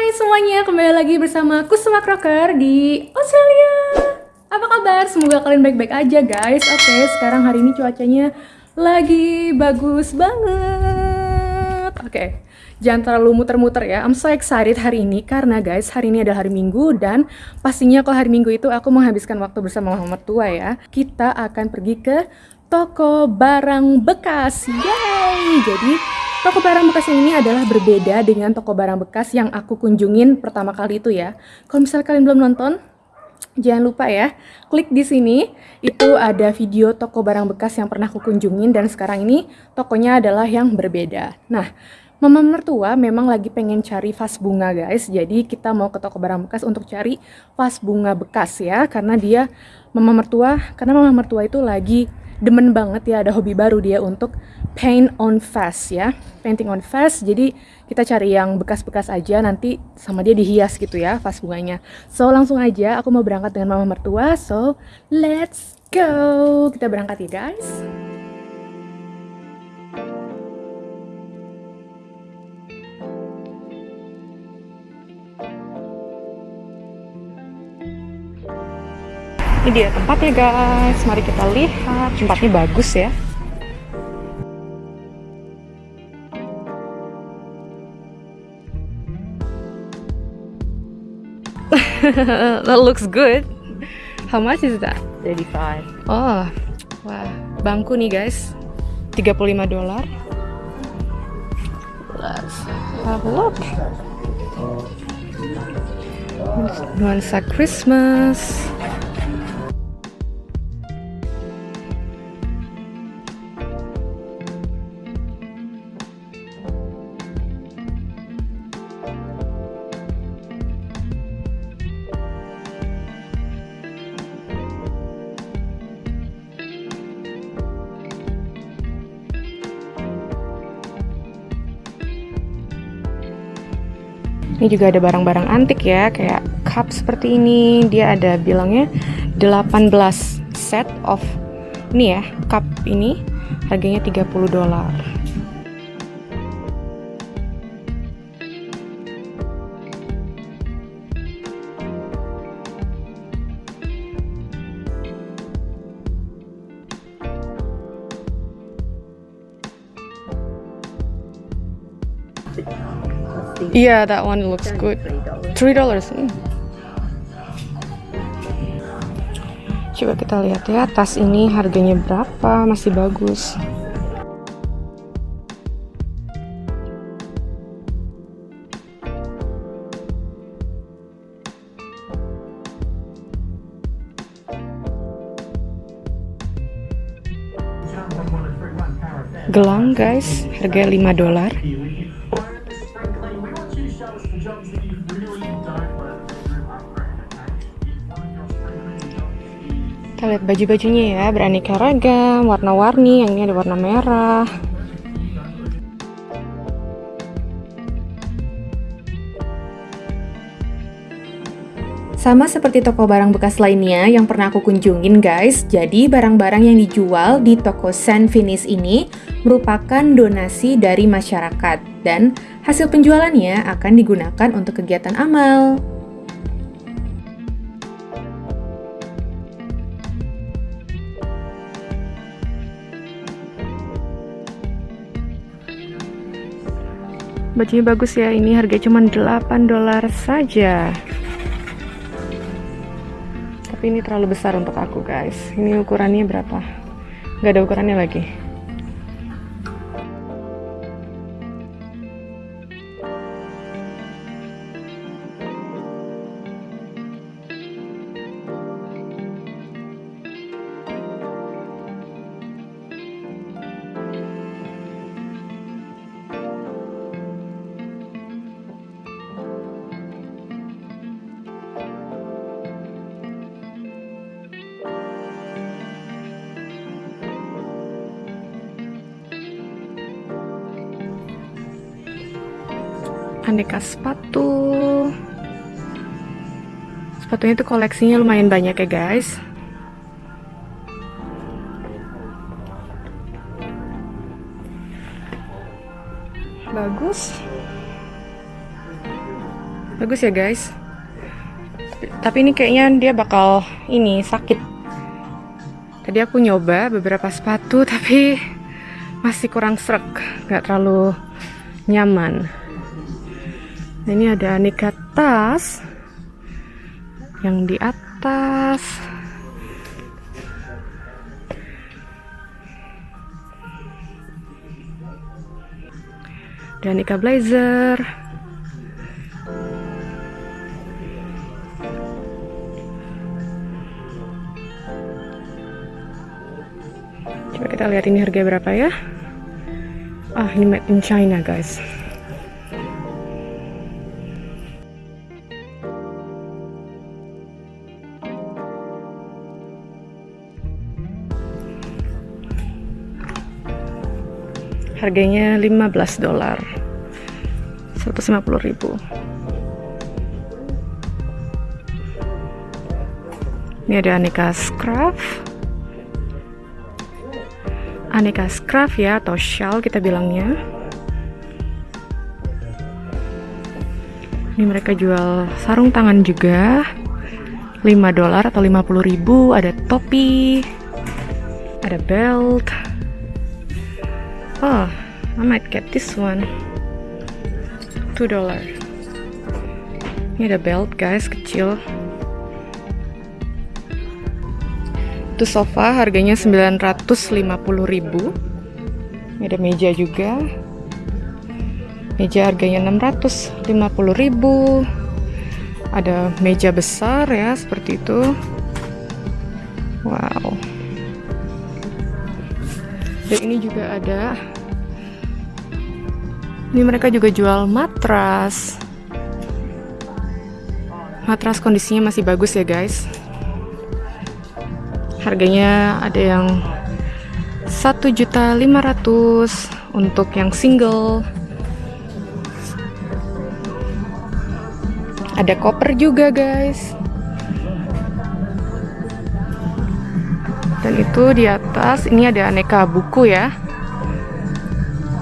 Hai semuanya, kembali lagi bersama Kusuma Crocker di Australia. Apa kabar? Semoga kalian baik-baik aja guys. Oke, sekarang hari ini cuacanya lagi bagus banget. Oke, jangan terlalu muter-muter ya. I'm so excited hari ini karena guys, hari ini adalah hari Minggu Dan pastinya kalau hari Minggu itu aku menghabiskan waktu bersama mama mertua ya. Kita akan pergi ke toko barang bekas. Yay! Jadi Toko barang bekas yang ini adalah berbeda dengan toko barang bekas yang aku kunjungin pertama kali itu ya. Kalau misalnya kalian belum nonton, jangan lupa ya, klik di sini. Itu ada video toko barang bekas yang pernah aku kunjungin dan sekarang ini tokonya adalah yang berbeda. Nah, Mama mertua memang lagi pengen cari vas bunga guys, jadi kita mau ke toko barang bekas untuk cari vas bunga bekas ya, karena dia mama mertua, karena mama mertua itu lagi demen banget ya ada hobi baru dia untuk paint on fast ya. Painting on fast jadi kita cari yang bekas-bekas aja nanti sama dia dihias gitu ya vas bunganya. So langsung aja aku mau berangkat dengan mama mertua. So let's go. Kita berangkat ya guys. Ini dia tempatnya guys, mari kita lihat. Tempatnya bagus ya. that looks good. How much is that? 35. Oh, wah, bangku nih guys. 35 dolar. Let's have a look. Nuansa Christmas. Ini juga ada barang-barang antik ya, kayak cup seperti ini. Dia ada bilangnya 18 set of ini ya, cup ini harganya 30 dolar. Yeah, that one looks good. Three dollars. Hmm. Coba kita lihat ya, tas ini harganya berapa? Masih bagus. Gelang guys, harga 5 dolar. Kita lihat baju-bajunya ya, beraneka ragam, warna-warni, yang ini ada warna merah. Sama seperti toko barang bekas lainnya yang pernah aku kunjungin guys, jadi barang-barang yang dijual di toko San Finis ini merupakan donasi dari masyarakat dan hasil penjualannya akan digunakan untuk kegiatan amal. Bajunya bagus ya, ini harga cuma 8 dolar saja. Tapi ini terlalu besar untuk aku guys. Ini ukurannya berapa? Gak ada ukurannya lagi. Aneka sepatu. Sepatunya itu koleksinya lumayan banyak ya guys. Bagus. Bagus ya guys. Tapi ini kayaknya dia bakal ini sakit. Tadi aku nyoba beberapa sepatu tapi masih kurang serak. Nggak terlalu nyaman nah, ini ada aneka tas yang di atas dan aneka blazer Coba kita lihat ini harga berapa ya. Ah, ini made in China, guys. Harganya 15 dolar. 150 ribu. Ini ada aneka scarf aneka scarf ya atau shawl kita bilangnya. Ini mereka jual sarung tangan juga. 5 dolar atau 50 ribu. Ada topi ada belt oh I might get this one 2 dolar ini ada belt guys kecil Itu sofa harganya 950.000. Ini ada meja juga. Meja harganya 650.000. Ada meja besar ya, seperti itu. Wow. Dan ini juga ada. Ini mereka juga jual matras. Matras kondisinya masih bagus ya, guys. Harganya ada yang 1.500 untuk yang single. Ada koper juga guys dan itu di atas. Ini ada aneka buku ya.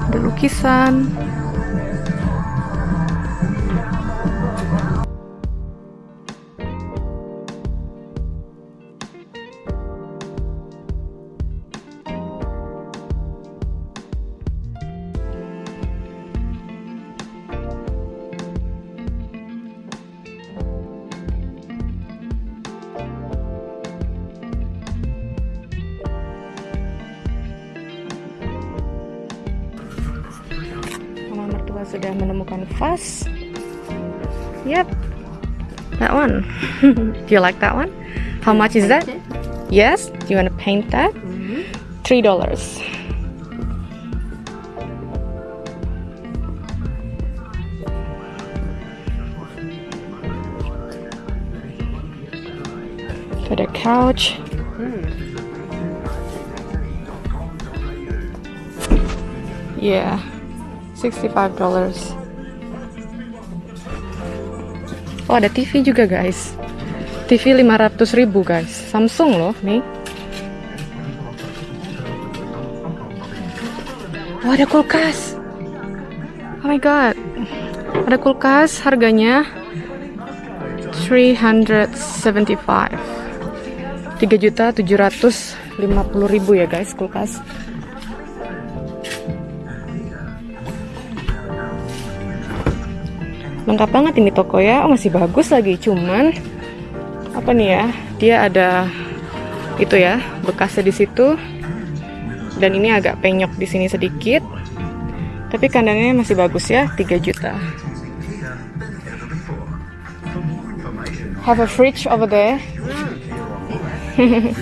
Ada lukisan sudah menemukan vas. Yep, that one. Do you like that one? How much is that? Yes. Do you want to paint that? Mm-hmm. Three dollars. For the couch. Yeah. $65 Oh ada TV juga guys. TV 500 ribu guys. Samsung loh nih. Oh ada kulkas. Oh my god. Ada kulkas harganya 375 3 juta 750 ribu ya guys kulkas lengkap banget ini toko ya. Oh, masih bagus lagi cuman apa nih ya? Dia ada itu ya bekasnya di situ. Dan ini agak penyok di sini sedikit. Tapi kandangnya masih bagus ya 3 juta. Have a fridge over there.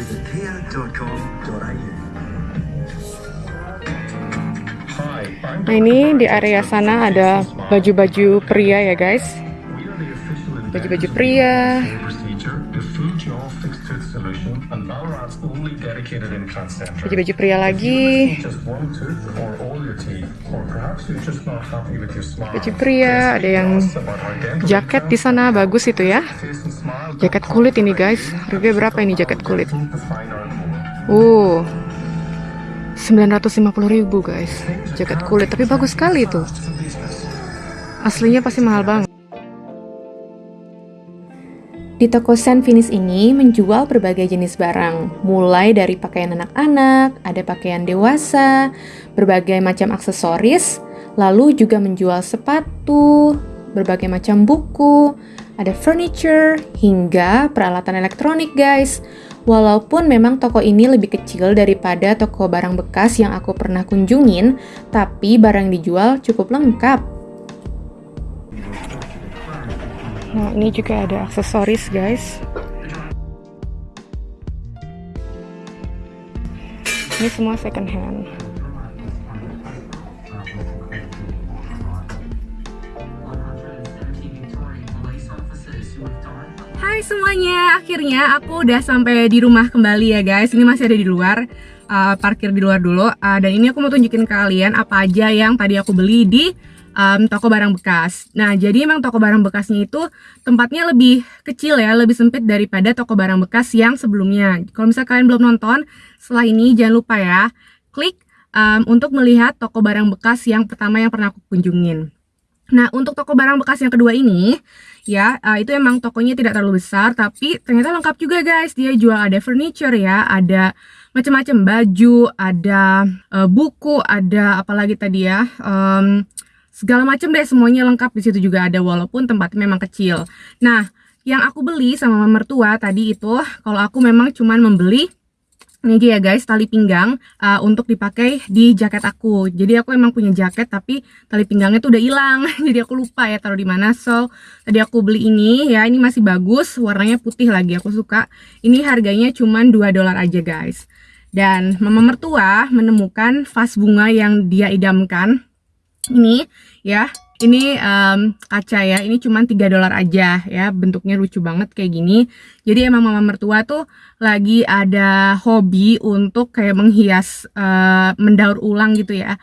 Nah ini di area sana ada baju-baju pria ya guys. Baju-baju pria. Baju-baju pria lagi. Baju pria, ada yang jaket di sana bagus itu ya. Jaket kulit ini guys. Harga berapa ini jaket kulit? Uh, 950 ribu guys jaket kulit tapi bagus sekali tuh aslinya pasti mahal banget Di toko Saint Finish ini menjual berbagai jenis barang, mulai dari pakaian anak-anak, ada pakaian dewasa, berbagai macam aksesoris, lalu juga menjual sepatu, berbagai macam buku, ada furniture, hingga peralatan elektronik guys. Walaupun memang toko ini lebih kecil daripada toko barang bekas yang aku pernah kunjungin, tapi barang dijual cukup lengkap. Nah, ini juga ada aksesoris, guys. Ini semua second hand. Hai semuanya, akhirnya aku udah sampai di rumah kembali ya guys. Ini masih ada di luar, uh, parkir di luar dulu. Uh, dan ini aku mau tunjukin ke kalian apa aja yang tadi aku beli di um, toko barang bekas. Nah, jadi emang toko barang bekasnya itu tempatnya lebih kecil ya, lebih sempit daripada toko barang bekas yang sebelumnya. Kalau misalnya kalian belum nonton, setelah ini jangan lupa ya, klik um, untuk melihat toko barang bekas yang pertama yang pernah aku kunjungin. Nah, untuk toko barang bekas yang kedua ini, ya, uh, itu emang tokonya tidak terlalu besar, tapi ternyata lengkap juga guys. Dia jual ada furniture ya, ada macam-macam baju, ada uh, buku, ada apalagi tadi ya, um, segala macam deh semuanya lengkap di situ juga ada walaupun tempatnya memang kecil. Nah, yang aku beli sama mertua tadi itu kalau aku memang cuman membeli ini aja ya guys tali pinggang uh, untuk dipakai di jaket aku. Jadi aku emang punya jaket tapi tali pinggangnya tuh udah hilang. Jadi aku lupa ya taruh di mana. So, tadi aku beli ini ya ini masih bagus, warnanya putih lagi aku suka. Ini harganya cuman 2 dolar aja guys. Dan mama mertua menemukan vas bunga yang dia idamkan ini ya. Ini um, kaca ya. Ini cuma 3 dolar aja ya. Bentuknya lucu banget kayak gini. Jadi emang mama mertua tuh lagi ada hobi untuk kayak menghias uh, mendaur ulang gitu ya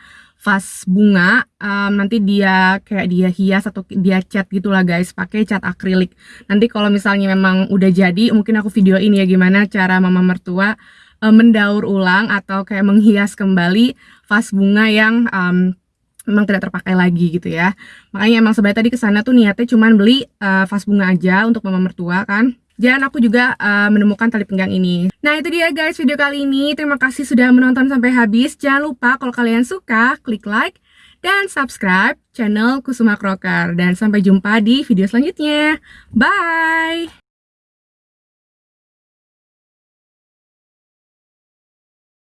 vas bunga. Um, nanti dia kayak dia hias atau dia cat gitulah guys. Pakai cat akrilik. Nanti kalau misalnya memang udah jadi mungkin aku video ini ya gimana cara mama mertua um, mendaur ulang atau kayak menghias kembali vas bunga yang um, memang tidak terpakai lagi gitu ya. Makanya emang sebenarnya tadi ke sana tuh niatnya cuman beli uh, vas bunga aja untuk mama mertua kan. Dan aku juga uh, menemukan tali pinggang ini. Nah itu dia guys video kali ini. Terima kasih sudah menonton sampai habis. Jangan lupa kalau kalian suka klik like dan subscribe channel Kusuma Crocker. Dan sampai jumpa di video selanjutnya. Bye